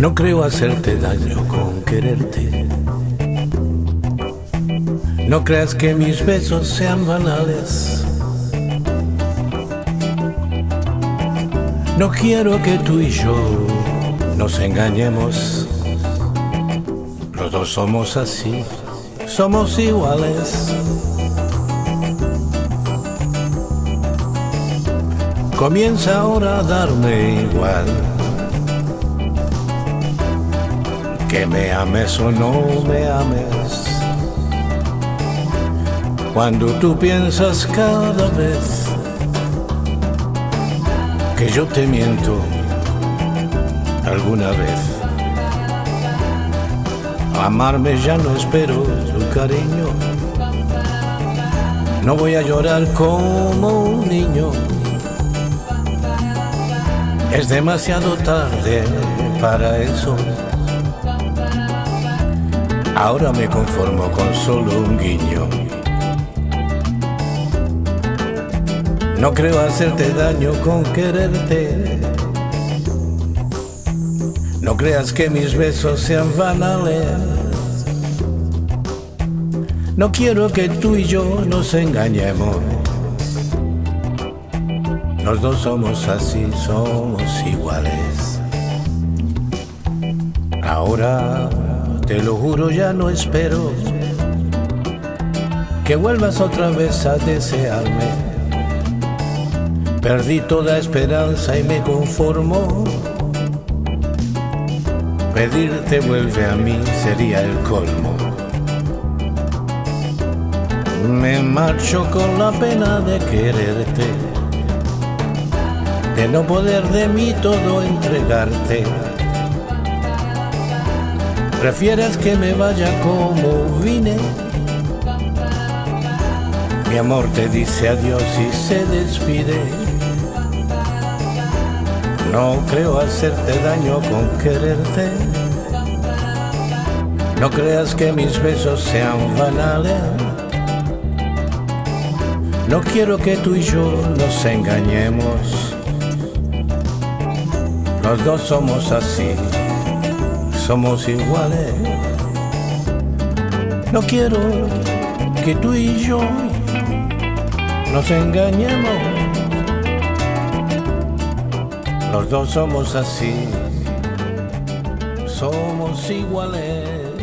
No creo hacerte daño con quererte. No creas que mis besos sean banales. No quiero que tú y yo nos engañemos. Los dos somos así, somos iguales. Comienza ahora a darme igual. Que me ames o no me ames. Cuando tú piensas cada vez que yo te miento alguna vez. Amarme ya no espero tu cariño. No voy a llorar como un niño. Es demasiado tarde para eso. Ahora me conformo con solo un guiño. No creo hacerte daño con quererte. No creas que mis besos sean banales. No quiero que tú y yo nos engañemos. Los dos somos así, somos iguales. Ahora, te lo juro, ya no espero que vuelvas otra vez a desearme. Perdí toda esperanza y me conformo. Pedirte vuelve a mí sería el colmo. Me marcho con la pena de quererte, de no poder de mí todo entregarte. Prefieres que me vaya como vine. Mi amor te dice adiós y se despide. No creo hacerte daño con quererte. No creas que mis besos sean banales. No quiero que tú y yo nos engañemos. Los dos somos así, somos iguales. No quiero que tú y yo nos engañemos. Los dos somos así, somos iguales.